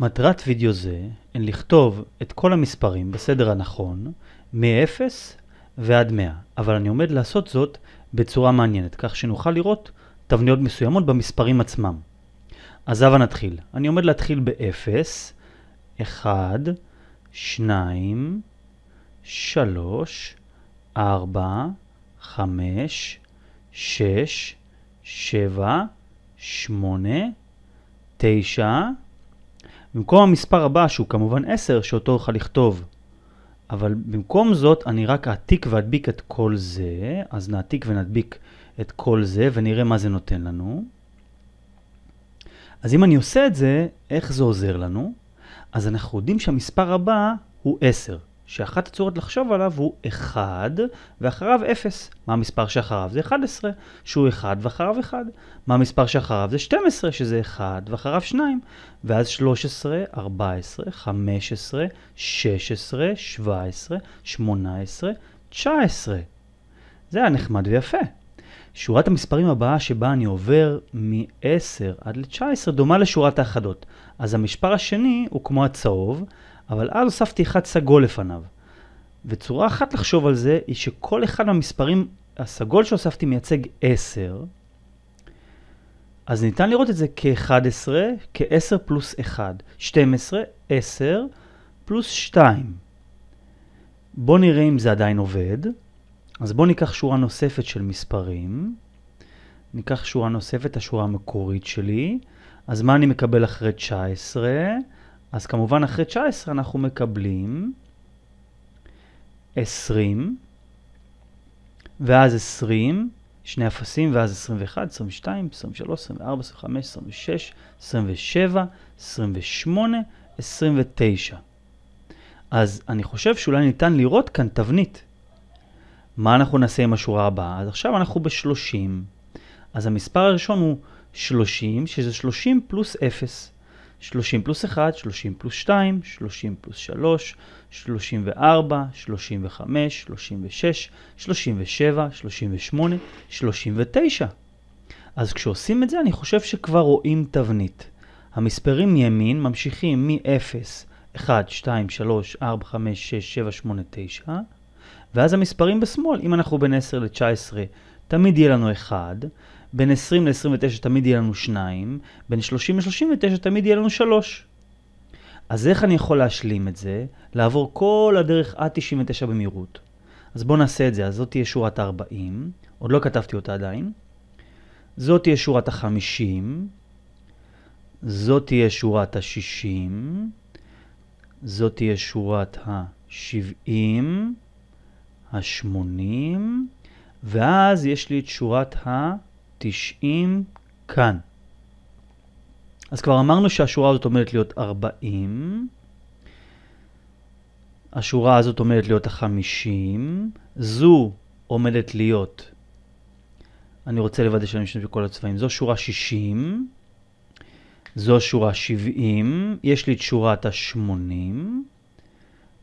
מטרת וידאו זה הן לכתוב את כל המספרים בסדר הנכון, מ-0 ועד 100, אבל אני עומד לעשות זאת בצורה מעניינת, כך שנוכל לראות תבניות מסוימות במספרים עצמם. אז הבה נתחיל. אני עומד להתחיל ב-0, 1, 2, 3, 4, 5, 6, 7, 8, 9, במקום המספר הבא, שהוא כמובן 10, שאותו אוכל לכתוב. אבל במקום זאת, אני רק אעתיק ואדביק את כל זה, אז נעתיק ונדביק את כל זה, ונראה מה זה נותן לנו. אז אם אני עושה את זה, איך זה עוזר לנו? אז אנחנו יודעים שהמספר הבא הוא 10. שאחת הצורות לחשוב עליו הוא 1 ואחריו 0. מה המספר שאחריו? זה 11, שהוא 1 ואחריו 1. מה המספר שאחריו? זה 12, שזה 1 ואחריו 2. ואז 13, 14, 15, 16, 17, 18, 19. זה היה נחמד ויפה. שורת המספרים הבאה שבה אני עובר מ-10 עד ל-19 דומה לשורת האחדות. אז המשפר השני הוא כמו הצהוב, אבל אז הוספתי אחד סגול לפניו. וצורה אחת לחשוב על זה היא שכל אחד מהמספרים, הסגול שהוספתי מייצג 10, אז ניתן לראות את זה כ-11, כ-10 פלוס 1, 12, 10 פלוס 2. בואו נראה אם זה עדיין עובד. אז בואו ניקח שורה נוספת של מספרים. ניקח שורה נוספת, השורה המקורית שלי. אז מה אני מקבל אחרי 19? אז כמובן אחרי 19 אנחנו מקבלים 20, ואז 20, שני אפסים, ואז 21, 22, 23, 24, 25, 26, 27, 28, 29. אז אני חושב שאולי ניתן לראות כאן תבנית. מה אנחנו נעשה עם השורה הבאה? אז עכשיו אנחנו ב-30. אז המספר הראשון הוא 30, שזה 30 פלוס 0. 30 פלוס 1, 30 פלוס 2, 30 פלוס 3, 34, 35, 36, 37, 38, 39. אז כשעושים את זה אני חושב שכבר רואים תבנית. המספרים מימין ממשיכים מ-0, 1, 2, 3, 4, 5, 6, 7, 8, 9, ואז המספרים בשמאל, אם אנחנו בין 10 ל-19, תמיד יהיה לנו 1, בין 20 ל-29 תמיד יהיה לנו 2, בין 30 ל-39 תמיד יהיה לנו 3. אז איך אני יכול להשלים את זה? לעבור כל הדרך עד 99 במהירות. אז בואו נעשה את זה. אז זאת תהיה שורת ה-40, עוד לא כתבתי אותה עדיין. זאת תהיה שורת ה-50, זאת תהיה שורת ה-60, זאת תהיה שורת ה-70, ה-80, ואז יש לי את שורת ה... 90 כאן. אז כבר אמרנו שהשורה הזאת עומדת להיות 40, השורה הזאת עומדת להיות ה-50, זו עומדת להיות, אני רוצה לוודא שאני משתמש בכל הצבעים, זו שורה 60, זו שורה 70, יש לי את שורת ה-80,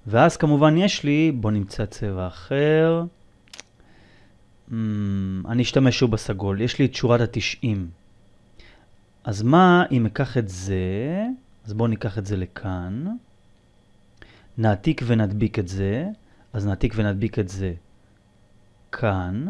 ואז כמובן יש לי, בואו נמצא צבע אחר, Mm, אני אשתמש שוב בסגול. יש לי את שורת ה-90. אז מה אם אקח את זה, אז בואו ניקח את זה לכאן. נעתיק ונדביק את זה, אז נעתיק ונדביק את זה כאן.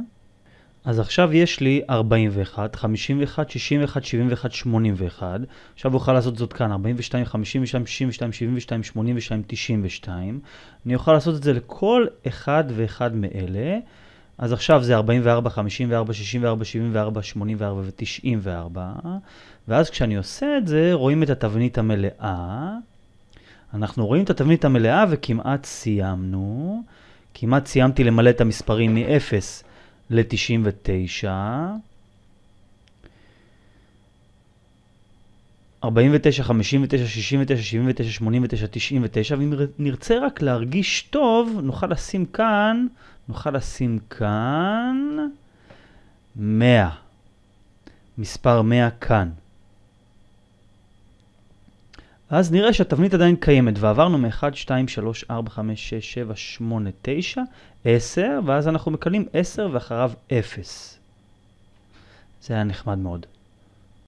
אז עכשיו יש לי 41, 51, 61, 71, 81. עכשיו אוכל לעשות זאת כאן, 42, 52, 62, 72, 82, 92. אני אוכל לעשות את זה לכל אחד ואחד מאלה. אז עכשיו זה 44, 54, 64, 74, 84 ו-94, ואז כשאני עושה את זה, רואים את התבנית המלאה. אנחנו רואים את התבנית המלאה וכמעט סיימנו. כמעט סיימתי למלא את המספרים מ-0 ל-99. 49, 59, 69, 79, 89, 99, ואם נרצה רק להרגיש טוב, נוכל לשים כאן, נוכל לשים כאן 100. מספר 100 כאן. אז נראה שהתבנית עדיין קיימת, ועברנו מ-1, 2, 3, 4, 5, 6, 7, 8, 9, 10, ואז אנחנו מקבלים 10 ואחריו 0. זה היה נחמד מאוד.